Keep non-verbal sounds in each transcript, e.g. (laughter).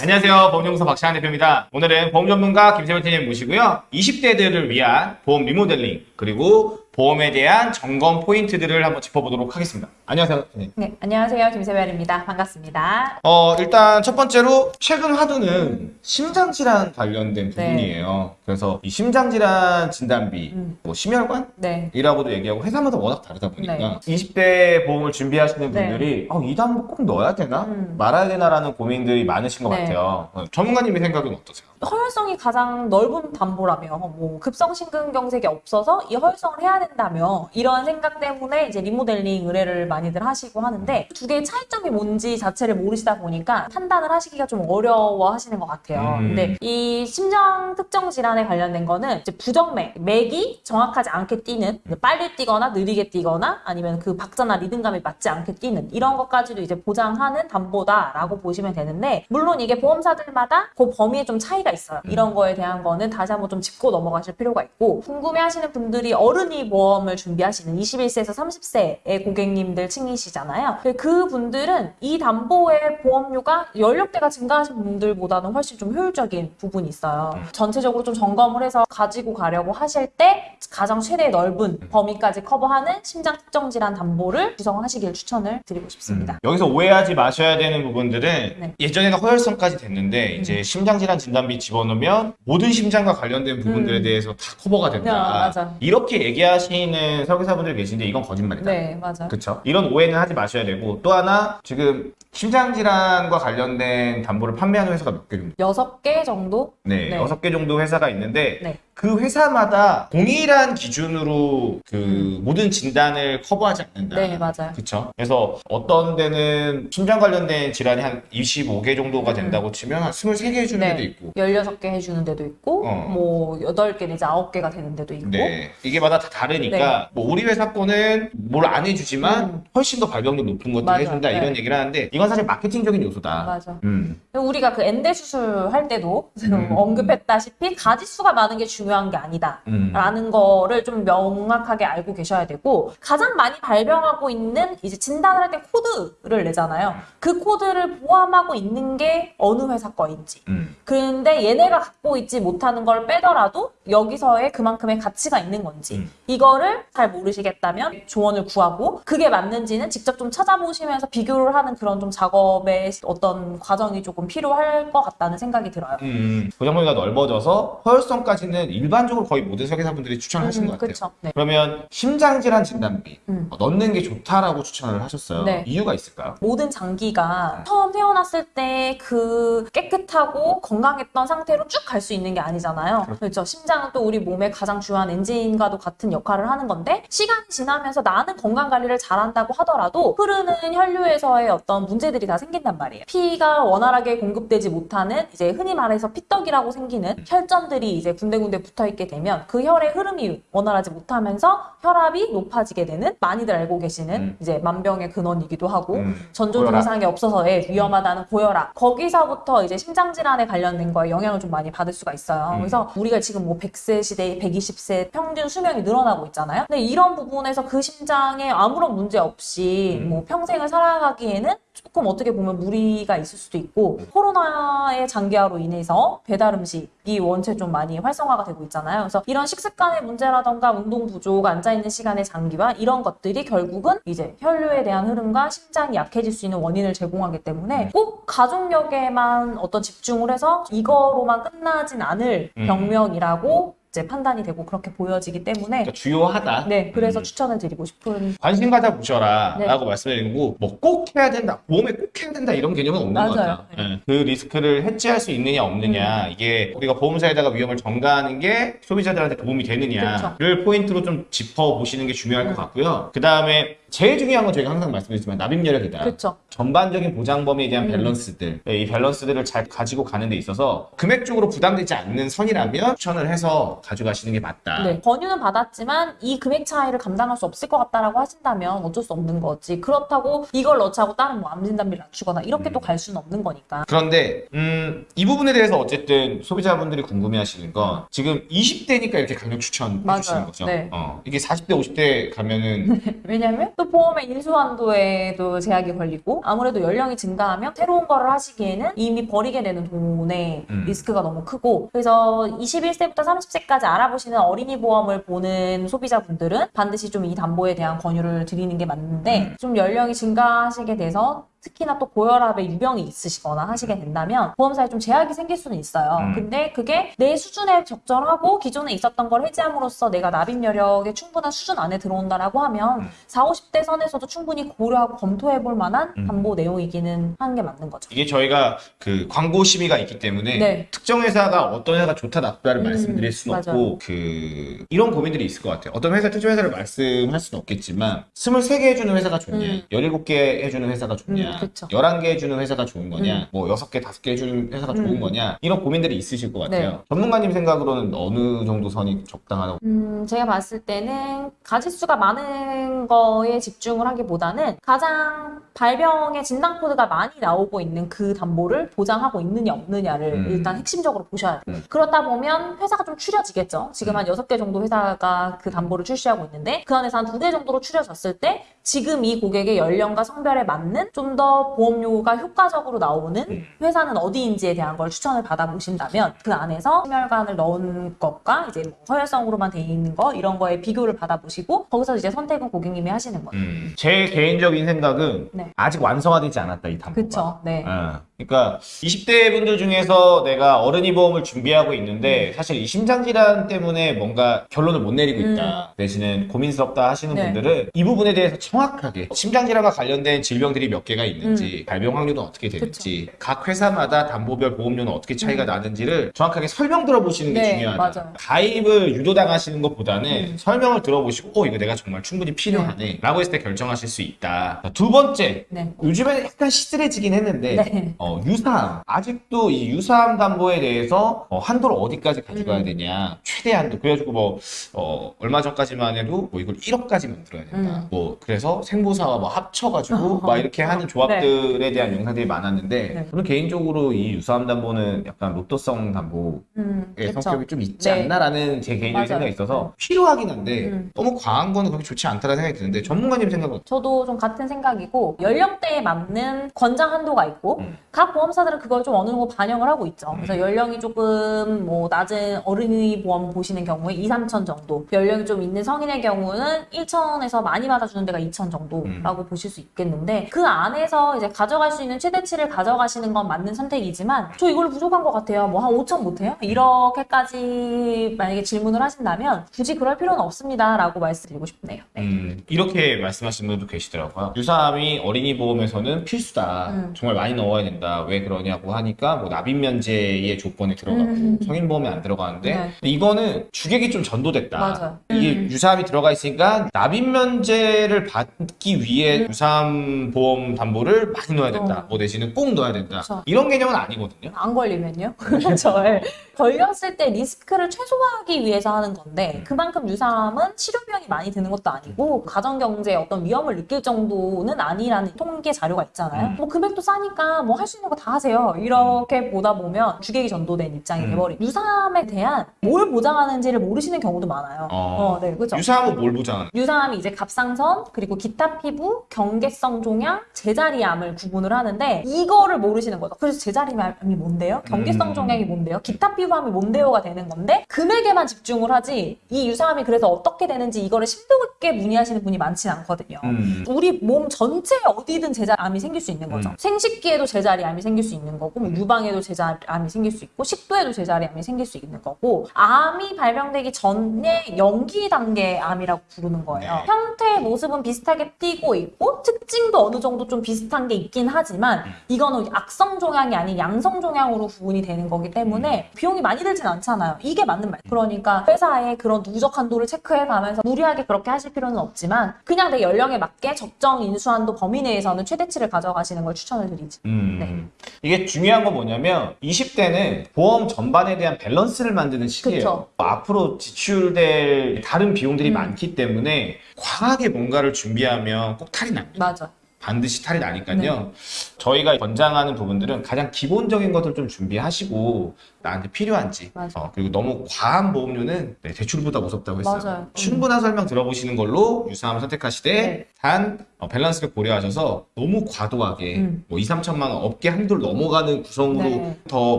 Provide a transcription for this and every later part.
안녕하세요. 보험연구소 박시환 대표입니다. 오늘은 보험 전문가 김세월 팀님 모시고요. 20대들을 위한 보험 리모델링 그리고 보험에 대한 점검 포인트들을 한번 짚어보도록 하겠습니다. 안녕하세요. 네. 네, 안녕하세요. 김세별입니다. 반갑습니다. 어, 일단 첫 번째로 최근 화두는 심장질환 관련된 네. 부분이에요. 그래서 이 심장질환 진단비, 음. 뭐 심혈관? 네. 이라고도 얘기하고 회사마다 워낙 다르다 보니까 네. 20대 보험을 준비하시는 네. 분들이 어, 이 단어 꼭 넣어야 되나? 음. 말아야 되나라는 고민들이 많으신 것 네. 같아요. 어, 전문가님의 생각은 어떠세요? 허혈성이 가장 넓은 담보라며 뭐 급성 심근경색이 없어서 이 허혈성을 해야 된다며 이런 생각 때문에 이제 리모델링 의뢰를 많이들 하시고 하는데 두 개의 차이점이 뭔지 자체를 모르시다 보니까 판단을 하시기가 좀 어려워 하시는 것 같아요. 음. 근데 이 심장 특정 질환에 관련된 거는 이제 부정맥, 맥이 정확하지 않게 뛰는 빨리 뛰거나 느리게 뛰거나 아니면 그 박자나 리듬감이 맞지 않게 뛰는 이런 것까지도 이제 보장하는 담보다라고 보시면 되는데 물론 이게 보험사들마다 그 범위에 좀 차이가 있어요. 이런 거에 대한 거는 다시 한번 좀 짚고 넘어가실 필요가 있고 궁금해하시는 분들이 어른이 보험을 준비하시는 21세에서 30세의 고객님들 층이시잖아요. 그 분들은 이 담보의 보험료가 연령대가 증가하신 분들보다는 훨씬 좀 효율적인 부분이 있어요. 전체적으로 좀 점검을 해서 가지고 가려고 하실 때 가장 최대 넓은 범위까지 커버하는 심장 특정 질환 담보를 구성하시길 추천을 드리고 싶습니다. 여기서 오해하지 마셔야 되는 부분들은 네. 예전에는 허혈성까지 됐는데 이제 심장 질환 진단비 집어넣으면 모든 심장과 관련된 부분들에 음. 대해서 다 커버가 된다. 야. 이렇게 얘기하시 는 설계사분들 계신데 이건 거짓말이다. 네, 맞아요. 그렇죠. 이런 오해는 하지 마셔야 되고 또 하나 지금 심장질환과 관련된 담보를 판매하는 회사가 몇 개 정도? 여섯 개 정도? 네, 네. 여섯 개 정도 회사가 있는데 네. 그 회사마다 동일한 기준으로 그 음. 모든 진단을 커버하지 않는다. 네, 맞아요. 그렇죠. 그래서 어떤 데는 심장 관련된 질환이 한 25개 정도가 음. 된다고 치면 한 23개 해주는 네. 데도 있고. 16개 해주는 데도 있고, 어. 뭐, 8개 내지 9개가 되는 데도 있고. 네. 이게 마다 다 다르니까 네. 뭐 우리 회사 거는 뭘 안 해주지만 음. 훨씬 더 발병률 높은 것들 맞아. 해준다 이런 네. 얘기를 하는데 이건 사실 마케팅적인 요소다. 맞아. 음. 우리가 그 엔대 수술할 때도 음. 언급했다시피 가지수가 많은 게 중요 한 게 아니다. 음. 라는 거를 좀 명확하게 알고 계셔야 되고 가장 많이 발병하고 있는 이제 진단을 할 때 코드를 내잖아요. 그 코드를 포함하고 있는 게 어느 회사 거인지. 음. 근데 얘네가 갖고 있지 못하는 걸 빼더라도 여기서의 그만큼의 가치가 있는 건지 음. 이거를 잘 모르시겠다면 조언을 구하고 그게 맞는지는 직접 좀 찾아보시면서 비교를 하는 그런 좀 작업의 어떤 과정이 조금 필요할 것 같다는 생각이 들어요. 음. 보장범위가 넓어져서 허혈성까지는 일반적으로 거의 모든 설계사분들이 추천하시는 것 같아요. 그렇죠. 네. 그러면 심장질환 진단비 음. 어, 넣는 게 좋다라고 추천을 하셨어요. 네. 이유가 있을까요? 모든 장기가 처음 태어났을 때 그 깨끗하고 건강했던 상태로 쭉 갈 수 있는 게 아니잖아요. 그렇죠. 심장은 또 우리 몸의 가장 중요한 엔진과도 같은 역할을 하는 건데 시간이 지나면서 나는 건강 관리를 잘한다고 하더라도 흐르는 혈류에서의 어떤 문제들이 다 생긴단 말이에요. 피가 원활하게 공급되지 못하는 이제 흔히 말해서 피떡이라고 생기는 혈전들이 이제 군데군데 붙어 있게 되면 그 혈의 흐름이 원활하지 못하면서 혈압이 높아지게 되는 많이들 알고 계시는 음. 이제 만병의 근원이기도 하고 음. 전조. 증상이 없어서 예, 위험하다는 고혈압 거기서부터 이제 심장 질환에 관련된 거에 영향을 좀 많이 받을 수가 있어요. 음. 그래서 우리가 지금 뭐 100세 시대에 120세 평균 수명이 늘어나고 있잖아요. 근데 이런 부분에서 그 심장에 아무런 문제 없이 음. 뭐 평생을 살아가기에는 조금 어떻게 보면 무리가 있을 수도 있고 음. 코로나의 장기화로 인해서 배달 음식이 원체 좀 많이 활성화가 되고 있잖아요. 그래서 이런 식습관의 문제라던가 운동 부족, 앉아 있는 시간의 장기화 이런 것들이 결국은 이제 혈류에 대한 흐름과 심장이 약해질 수 있는 원인을 제공하기 음. 때문에 꼭 가족력에만 어떤 집중을 해서 이거로만 끝나진 않을 음. 병명이라고 이제 판단이 되고 그렇게 보여지기 때문에 그러니까 주요하다. 네 그래서 음. 추천을 드리고 싶은 관심 가져보셔라 네. 라고 말씀드리고 뭐 꼭 해야 된다 보험에 꼭 해야 된다 이런 개념은 없는 것 맞아요. 같아요 예. 그 리스크를 해지할 수 있느냐 없느냐 음. 이게 우리가 보험사에다가 위험을 전가하는 게 소비자들한테 도움이 되느냐를 포인트로 좀 짚어보시는 게 중요할 음. 것 같고요 그 다음에 제일 중요한 건 저희가 항상 말씀드리지만 납입여력이다 그렇죠. 전반적인 보장 범위에 대한 음. 밸런스들 네, 이 밸런스들을 잘 가지고 가는 데 있어서 금액적으로 부담되지 않는 선이라면 추천을 해서 가져가시는 게 맞다 네, 권유는 받았지만 이 금액 차이를 감당할 수 없을 것 같다라고 하신다면 어쩔 수 없는 거지. 그렇다고 이걸 넣자고 다른 뭐 암진단비를 낮추거나 이렇게 음. 또갈 수는 없는 거니까. 그런데 음, 이 부분에 대해서 어쨌든 소비자분들이 궁금해하시는 건 지금 20대니까 이렇게 강력 추천해 맞아요. 주시는 거죠. 네. 어, 이게 40대, 50대 가면은 (laughs) 왜냐면 또 보험의 인수한도에도 제약이 걸리고 아무래도 연령이 증가하면 새로운 거를 하시기에는 이미 버리게 되는 돈의 음. 리스크가 너무 크고 그래서 21세부터 30세까지 알아보시는 어린이 보험을 보는 소비자분들은 반드시 좀 이 담보에 대한 권유를 드리는 게 맞는데 음. 좀 연령이 증가하시게 돼서 특히나 또 고혈압의 유병이 있으시거나 하시게 된다면 보험사에 좀 제약이 생길 수는 있어요. 음. 근데 그게 내 수준에 적절하고 기존에 있었던 걸 해지함으로써 내가 납입 여력의 충분한 수준 안에 들어온다라고 하면 음. 4, 50대 선에서도 충분히 고려하고 검토해 볼 만한 음. 담보 내용이기는 하는 게 맞는 거죠. 이게 저희가 그 광고 심의가 있기 때문에 네. 특정 회사가 어떤 회사가 좋다 나쁘다를 음, 말씀드릴 수는 맞아요. 없고 그 이런 고민들이 있을 것 같아요. 어떤 회사 특정 회사를 말씀할 수는 없겠지만 23개 해주는 회사가 좋냐, 음. 17개 해주는 회사가 좋냐, 음, 그쵸. 11개 해주는 회사가 좋은 거냐, 음. 뭐 6개, 5개 해주는 회사가 좋은 음. 거냐 이런 고민들이 있으실 것 같아요. 네. 전문가님 생각으로는 어느 정도 선이 적당하다고? 음, 제가 봤을 때는 가짓수가 많은 거에 집중을 하기보다는 가장 발병의 진단 코드가 많이 나오고 있는 그 담보를 보장하고 있느냐 없느냐를 음. 일단 핵심적으로 보셔야 돼요. 음. 그렇다 보면 회사가 좀 추려지겠죠. 지금 한 여섯 개 정도 회사가 그 담보를 출시하고 있는데 그 안에서 한두개 정도로 추려졌을 때 지금 이 고객의 연령과 성별에 맞는 좀더 보험료가 효과적으로 나오는 음. 회사는 어디인지에 대한 걸 추천을 받아보신다면 그 안에서 심혈관을 넣은 것과 이제 뭐 허혈성으로만 돼 있는 거 이런 거에 비교를 받아보시고 거기서 이제 선택은 고객님이 하시는 거죠. 음, 제 개인적인 생각은 네. 아직 완성화되지 않았다 이 담보가. 그쵸. 네. 어, 그러니까 20대 분들 중에서 내가 어른이 보험을 준비하고 있는데 사실 이 심장질환 때문에 뭔가 결론을 못 내리고 있다 대신에 고민스럽다 하시는 음. 네. 분들은 이 부분에 대해서 정확하게 심장질환과 관련된 질병들이 몇 개가 있는지 발병 확률은 어떻게 되는지 각 회사마다 담보별 보험료는 어떻게 차이가 나는지를 정확하게 설명 들어보시는 게 음. 네, 중요하다 맞아요. 가입을 유도당하시는 것보다는 음. 설명을 들어보시고 어 이거 내가 정말 충분히 필요하네 라고 했을 때 결정하실 수 있다 두 번째 네. 요즘에는 약간 시들해지긴 했는데 네. 어, 유사함 아직도 이 유사함 담보에 대해서 어, 한도를 어디까지 가져가야 음. 되냐 최대 한도 그래가지고 뭐 어, 얼마 전까지만 해도 뭐 이걸 1억까지 만들어야 된다 음. 뭐 그래서 생보사와 뭐 합쳐가지고 어. (laughs) 막 이렇게 하는 조 합들에 대한 영상들이 많았는데 네. 저는 개인적으로 이 유사함 담보는 약간 로또성 담보의 음. 성격이 좀 있지 네. 않나라는 제 개인적인 맞아요. 생각이 있어서 필요하긴 한데 음. 너무 과한 거는 그렇게 좋지 않다는 생각이 드는데 전문가님 생각은 저도 좀 같은 생각이고 연령대에 맞는 권장 한도가 있고 음. 각 보험사들은 그걸 좀 어느 정도 반영을 하고 있죠. 그래서 연령이 조금 뭐 낮은 어린이 보험 보시는 경우에 2, 3천 정도, 연령이 좀 있는 성인의 경우는 1천에서 많이 받아주는 데가 2천 정도라고 보실 수 있겠는데 그 안에 서 이제 가져갈 수 있는 최대치를 가져가시는 건 맞는 선택이지만 저 이걸로 부족한 것 같아요. 뭐 한 5천 못해요? 이렇게까지 만약에 질문을 하신다면 굳이 그럴 필요는 없습니다 라고 말씀드리고 싶네요. 네. 음, 이렇게 말씀하시는 분도 계시더라고요. 유사함이 어린이 보험에서는 필수다. 음. 정말 많이 넣어야 된다. 왜 그러냐고 하니까 뭐 납입 면제의 조건에 들어가고 음. 성인 보험에 안 들어가는데 네. 이거는 주객이 좀 전도됐다. 맞아요. 이게 음. 유사함이 들어가 있으니까 납입 면제를 받기 위해 유사함 보험 담보 를 많이 넣어야 된다. 음. 어. 뭐 대신에 꼭 넣어야 된다. 그쵸. 이런 개념은 아니거든요. 안 걸리면요? (laughs) 그렇죠. 예. 걸렸을 때 리스크를 최소화하기 위해서 하는 건데 그만큼 유사함은 치료 비용이 많이 드는 것도 아니고 가정 경제에 어떤 위험을 느낄 정도는 아니라는 통계 자료가 있잖아요. 음. 뭐 금액도 싸니까 뭐 할 수 있는 거 다 하세요. 이렇게 보다 보면 주객이 전도된 입장이 음. 돼버리. 유사함에 대한 뭘 보장하는지를 모르시는 경우도 많아요. 어. 어, 네, 그렇죠. 유사함은 뭘 보장하는? 유사암이 이제 갑상선 그리고 기타 피부, 경계성 종양, 제자 리암을 구분을 하는데 이거를 모르시는 거죠. 그래서 제자리암이 뭔데요? 경계성 음. 종양이 뭔데요? 기타 피부암이 뭔데요가 되는 건데 금액에만 집중을 하지 이 유사암이 그래서 어떻게 되는지 이거를 심도 있게 문의하시는 분이 많진 않거든요. 음. 우리 몸 전체에 어디든 제자암이 생길 수 있는 거죠. 음. 생식기에도 제자리암이 생길 수 있는 거고, 뭐 유방에도 제자리암이 생길 수 있고, 식도에도 제자리암이 생길 수 있는 거고, 암이 발병되기 전에 연기 단계 암이라고 부르는 거예요. 네. 형태의 모습은 비슷하게 띄고 있고, 특징도 어느 정도 좀 비슷 한 게 있긴 하지만, 음. 이거는 악성 종양이 아닌 양성 종양으로 구분이 되는 거기 음. 때문에 비용이 많이 들진 않잖아요. 이게 맞는 말. 그러니까 회사의 그런 누적 한도를 체크해 가면서 무리하게 그렇게 하실 필요는 없지만 그냥 내 연령에 맞게 적정 인수한도 범위 내에서는 최대치를 가져가시는 걸 추천을 드리지. 음. 네. 이게 중요한 건 뭐냐면 20대는 보험 전반에 대한 밸런스를 만드는 시기예요. 그쵸. 앞으로 지출될 다른 비용들이 음. 많기 때문에 과하게 뭔가를 준비하면 꼭 탈이 납니다. 맞아. 반드시 탈이 나니까요. 네. 저희가 권장하는 부분들은 가장 기본적인 것들 좀 준비하시고 나한테 필요한지. 어, 그리고 너무 과한 보험료는 네, 대출보다 무섭다고 했어요. 맞아요. 음. 충분한 설명 들어보시는 걸로 유사암을 선택하시되 네. 단 어, 밸런스를 고려하셔서 너무 과도하게 음. 뭐 2, 3천만 원 업계 한도를 넘어가는 구성으로 네. 더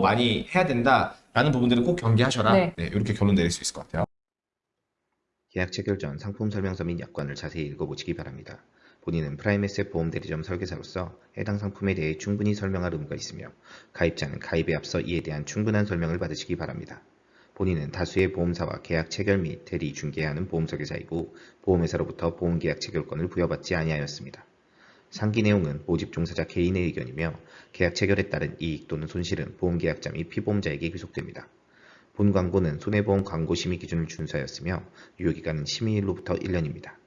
많이 해야 된다라는 부분들은 꼭 경계하셔라. 네. 네, 이렇게 결론 내릴 수 있을 것 같아요. 계약 체결 전 상품 설명서 및 약관을 자세히 읽어보시기 바랍니다. 본인은 프라임에셋 보험 대리점 설계사로서 해당 상품에 대해 충분히 설명할 의무가 있으며 가입자는 가입에 앞서 이에 대한 충분한 설명을 받으시기 바랍니다. 본인은 다수의 보험사와 계약 체결 및 대리 중개하는 보험 설계사이고 보험회사로부터 보험계약 체결권을 부여받지 아니하였습니다. 상기 내용은 모집 종사자 개인의 의견이며 계약 체결에 따른 이익 또는 손실은 보험계약자 및 피보험자에게 귀속됩니다. 본 광고는 손해보험 광고 심의 기준을 준수하였으며 유효기간은 심의일로부터 1년입니다.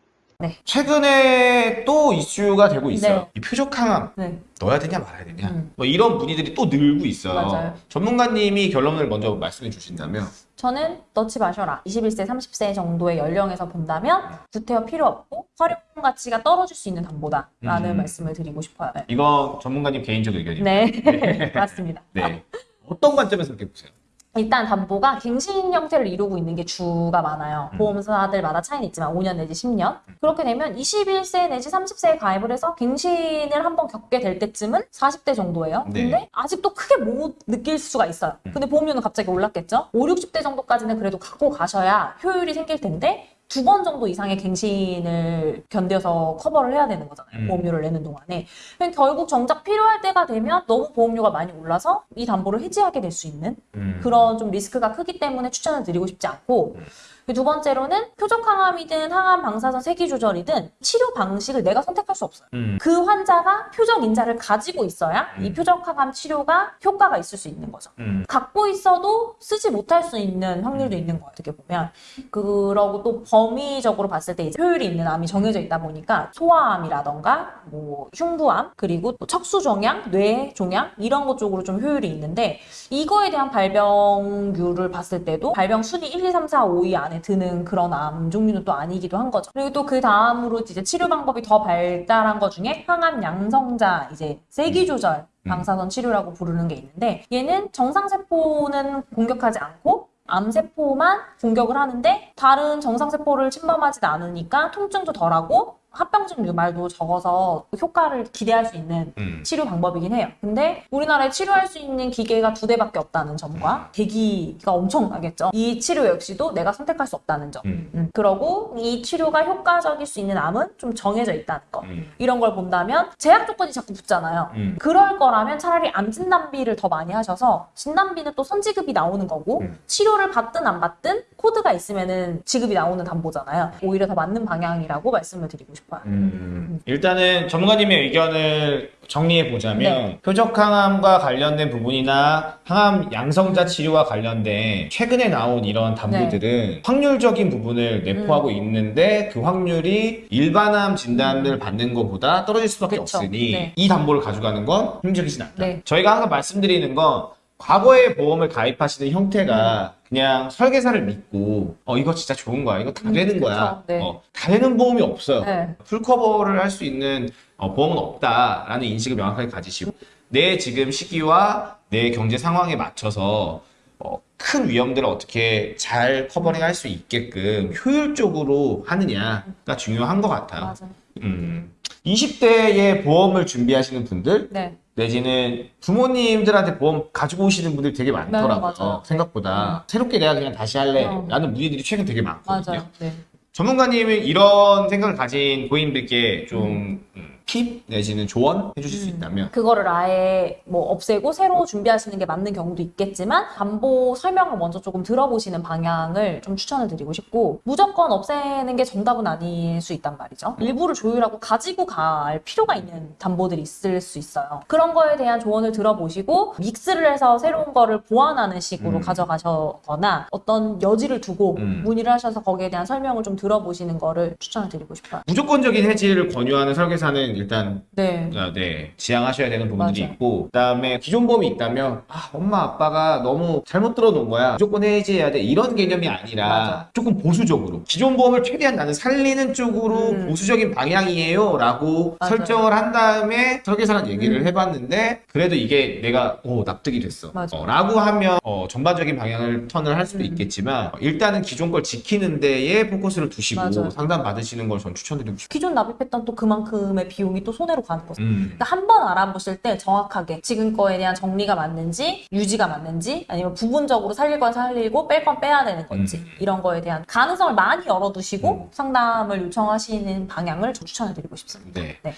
최근에 또 이슈가 되고 있어요. 네. 이 표적 항암 네. 넣어야 되냐 말아야 되냐. 음. 뭐 이런 문의들이 또 늘고 있어요. 맞아요. 전문가님이 결론을 먼저 말씀해 주신다면 저는 넣지 마셔라. 21세, 30세 정도의 연령에서 본다면 구태여 필요 없고 활용 가치가 떨어질 수 있는 담보다 라는 음. 말씀을 드리고 싶어요. 네. 이건 전문가님 개인적 의견입니다. 네, (laughs) 맞습니다. 네. 어떤 관점에서 그렇게 보세요? 일단 담보가 갱신 형태를 이루고 있는 게 주가 많아요. 음. 보험사들마다 차이는 있지만 5년 내지 10년. 그렇게 되면 21세 내지 30세에 가입을 해서 갱신을 한번 겪게 될 때쯤은 40대 정도예요. 네. 근데 아직도 크게 못 느낄 수가 있어요. 음. 근데 보험료는 갑자기 올랐겠죠? 5, 60대 정도까지는 그래도 갖고 가셔야 효율이 생길 텐데 두 번 정도 이상의 갱신을 견뎌서 커버를 해야 되는 거잖아요. 음. 보험료를 내는 동안에. 결국 정작 필요할 때가 되면 너무 보험료가 많이 올라서 이 담보를 해지하게 될 수 있는 음. 그런 좀 리스크가 크기 때문에 추천을 드리고 싶지 않고 음. 그두 번째로는 표적 항암이든 항암 방사선 세기 조절이든 치료 방식을 내가 선택할 수 없어요. 음. 그 환자가 표적 인자를 가지고 있어야 이 음. 표적 항암 치료가 효과가 있을 수 있는 거죠. 음. 갖고 있어도 쓰지 못할 수 있는 확률도 있는 거예요. 어떻게 보면. 그러고 또 범위적으로 봤을 때 효율이 있는 암이 정해져 있다 보니까 소아암이라던가 뭐 흉부암 그리고 또 척수종양, 뇌종양 이런 것 쪽으로 좀 효율이 있는데 이거에 대한 발병률을 봤을 때도 발병 순위 1, 2, 3, 4, 5위 안에 드는 그런 암 종류는 또 아니기도 한 거죠. 그리고 또 그 다음으로 이제 치료 방법이 더 발달한 것 중에 항암 양성자 이제 세기 조절 방사선 치료라고 부르는 게 있는데 얘는 정상세포는 공격하지 않고 암세포만 공격을 하는데 다른 정상세포를 침범하지 않으니까 통증도 덜하고 합병증 유발도 적어서 효과를 기대할 수 있는 음. 치료 방법이긴 해요. 근데 우리나라에 치료할 수 있는 기계가 두 대밖에 없다는 점과 대기가 엄청나겠죠. 이 치료 역시도 내가 선택할 수 없다는 점. 음. 음, 그러고 이 치료가 효과적일 수 있는 암은 좀 정해져 있다는 거. 음. 이런 걸 본다면 제약 조건이 자꾸 붙잖아요. 음. 그럴 거라면 차라리 암 진단비를 더 많이 하셔서 진단비는 또 선지급이 나오는 거고 음. 치료를 받든 안 받든 코드가 있으면은 지급이 나오는 담보잖아요. 오히려 더 맞는 방향이라고 말씀을 드리고 싶어요. 음. 일단은 전문가님의 의견을 정리해 보자면 네. 표적 항암과 관련된 부분이나 항암 양성자 치료와 관련된 최근에 나온 이런 담보들은 확률적인 부분을 내포하고 네. 음. 있는데 그 확률이 일반암 진단을 받는 것보다 떨어질 수밖에 그쵸. 없으니 네. 이 담보를 가져가는 건 힘들진 않다. 네. 저희가 항상 말씀드리는 건 과거에 보험을 가입하시는 형태가 그냥 설계사를 믿고 어 이거 진짜 좋은 거야 이거 다 음, 되는 그쵸. 거야 네. 어, 다 되는 보험이 없어요 네. full cover를 할 수 있는 어, 보험은 없다라는 인식을 명확하게 가지시고 내 지금 시기와 내 경제 상황에 맞춰서 어, 큰 위험들을 어떻게 잘 covering 할 수 있게끔 효율적으로 하느냐가 중요한 것 같아요. 맞아요. 음. 20대에 보험을 준비하시는 분들 네. 내지는 부모님들한테 보험 가지고 오시는 분들이 되게 많더라고요. 네. 생각보다 새롭게 내가 그냥 다시 할래 어. 라는 문의들이 최근 되게 많거든요. 맞아요. 네. 전문가님은 이런 생각을 가진 고객님들께 좀 음, 팁 내지는 조언 해주실 수 음. 있다면 그거를 아예 뭐 없애고 새로 준비하시는 게 맞는 경우도 있겠지만 담보 설명을 먼저 조금 들어보시는 방향을 좀 추천을 드리고 싶고 무조건 없애는 게 정답은 아닐 수 있단 말이죠. 일부를 조율하고 가지고 갈 필요가 있는 담보들이 있을 수 있어요. 그런 거에 대한 조언을 들어보시고 믹스를 해서 새로운 거를 보완하는 식으로 음. 가져가셔거나 어떤 여지를 두고 음. 문의를 하셔서 거기에 대한 설명을 좀 들어보시는 거를 추천을 드리고 싶어요. 무조건적인 해지를 권유하는 설계사는 일단 네. 아, 네 지양하셔야 되는 부분들이 맞아요. 있고 그다음에 기존 보험이 있다면 아 엄마 아빠가 너무 잘못 들어놓은 거야 무조건 해지해야 돼 이런 개념이 아니라 맞아. 조금 보수적으로 기존 보험을 최대한 나는 살리는 쪽으로 음. 보수적인 방향이에요 라고 맞아요. 설정을 한 다음에 설계사랑 얘기를 음. 해봤는데 그래도 이게 내가 오 납득이 됐어 맞아. 어, 라고 하면 어, 전반적인 방향을 턴을 할 수도 음. 있겠지만 어, 일단은 기존 걸 지키는 데에 포커스를 두시고. 상담 받으시는 걸 전 추천드리고 싶어요 기존 납입했던 또 그만큼의 비용 이 또 손해로 가는 거죠. 음. 그러니까 한 번 알아보실 때 정확하게 지금 거에 대한 정리가 맞는지 유지가 맞는지 아니면 부분적으로 살릴 건 살리고 뺄 건 빼야 되는 건지 음. 이런 거에 대한 가능성을 많이 열어두시고 음. 상담을 요청하시는 방향을 저 추천해드리고 싶습니다. 네. 네.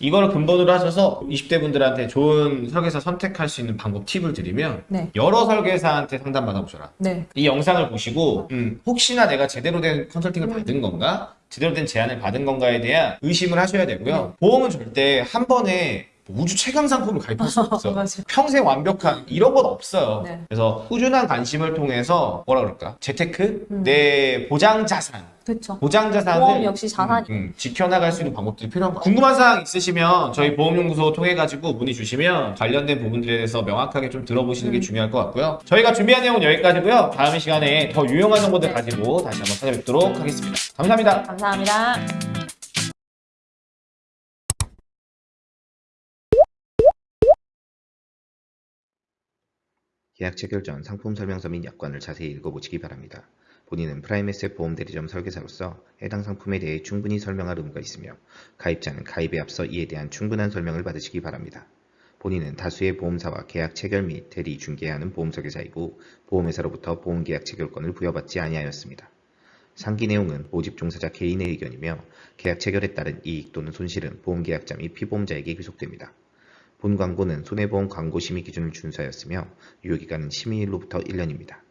이거를 근본으로 하셔서 20대 분들한테 좋은 설계사 선택할 수 있는 방법 팁을 드리면 네. 여러 설계사한테 상담 받아보셔라. 네. 이 영상을 보시고 음, 혹시나 내가 제대로 된 컨설팅을 받은 건가? 제대로 된 제안을 받은 건가에 대한 의심을 하셔야 되고요. 보험은 절대 한 번에 뭐 우주 최강 상품을 가입할 수 없어. (laughs) 평생 완벽한 이런 건 없어요. 네. 그래서 꾸준한 관심을 통해서 뭐라 그럴까? 재테크? 음. 내 보장 자산. 그렇죠. 보장 자산을 보험 역시 자산이- 음, 음, 지켜나갈 수 있는 방법들이 필요한 것 같아요. 궁금한 사항 있으시면 저희 보험연구소 통해 가지고 문의 주시면 관련된 부분들에 대해서 명확하게 좀 들어보시는 게 음. 중요할 것 같고요. 저희가 준비한 내용은 여기까지고요. 다음 시간에 더 유용한 정보들 네. 가지고 다시 한번 찾아뵙도록 하겠습니다. 감사합니다. 감사합니다. 계약 체결 전 상품 설명서 및 약관을 자세히 읽어보시기 바랍니다. 본인은 프라임에셋 보험 대리점 설계사로서 해당 상품에 대해 충분히 설명할 의무가 있으며 가입자는 가입에 앞서 이에 대한 충분한 설명을 받으시기 바랍니다. 본인은 다수의 보험사와 계약 체결 및 대리 중개하는 보험 설계사이고 보험회사로부터 보험계약 체결권을 부여받지 아니하였습니다. 상기 내용은 모집 종사자 개인의 의견이며 계약 체결에 따른 이익 또는 손실은 보험계약자 및 피보험자에게 귀속됩니다. 본 광고는 손해보험 광고 심의 기준을 준수하였으며 유효기간은 심의일로부터 1년입니다.